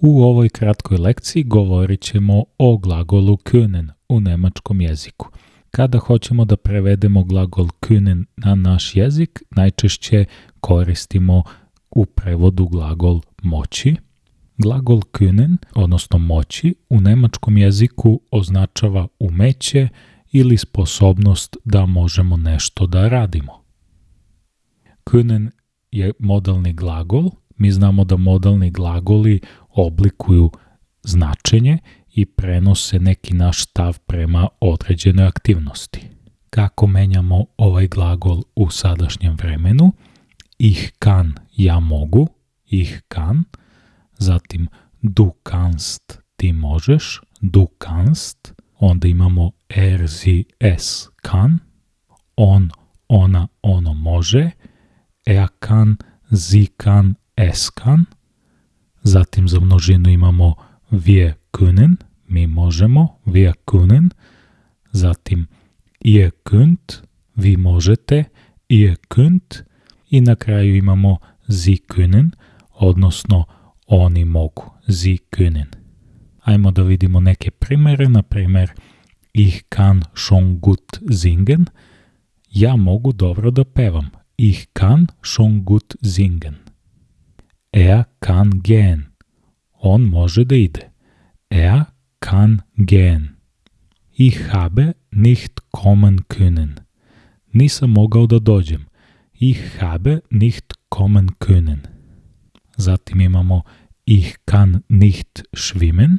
U ovoj kratkoj lekciji govorit ćemo o glagolu können u nemačkom jeziku. Kada hoćemo da prevedemo glagol können na naš jezik, najčešće koristimo u prevodu glagol moći. Glagol können, odnosno moći, u nemačkom jeziku označava umeće ili sposobnost da možemo nešto da radimo. Können je modalni glagol. Mi znamo da modalni glagoli oblikuju značenje i prenose neki naš stav prema određenoj aktivnosti. Kako menjamo ovaj glagol u sadašnjem vremenu? Ich kann, ja mogu, ich kann, zatim du kannst, ti možeš, du kannst, onda imamo er, sie, es kann, on, ona, ono može, er kann, sie kann, es kann, zatim za množinu imamo wir können, mi možemo, wir können, zatim ihr könnt, vi možete, ihr könnt i na kraju imamo sie können, odnosno oni mogu, sie können. Ajmo da vidimo neke primere, na primer ich kann schon gut singen, ja mogu dobro da pevam, ich kann schon gut singen. Er kann gehen, on može da ide, er kann gehen. Ich habe nicht kommen können. Nisam mogao da dođem. Ich habe nicht kommen können. Zatim imamo ich kann nicht schwimmen.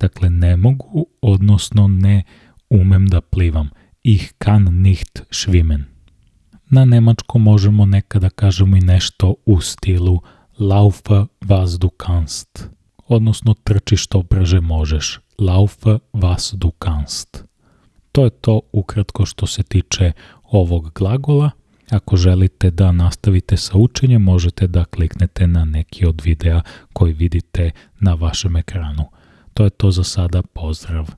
Dakle, ne mogu, odnosno ne umem da plivam. Ich kann nicht schwimmen. Na nemačkom možemo nekada kažemo i nešto u stilu laufe was du kannst odnosno trči što brže možeš. Laufe was du kannst. To je to ukratko što se tiče ovog glagola. Ako želite da nastavite sa učenjem, možete da kliknete na neki od videa koji vidite na vašem ekranu. To je to za sada, pozdrav!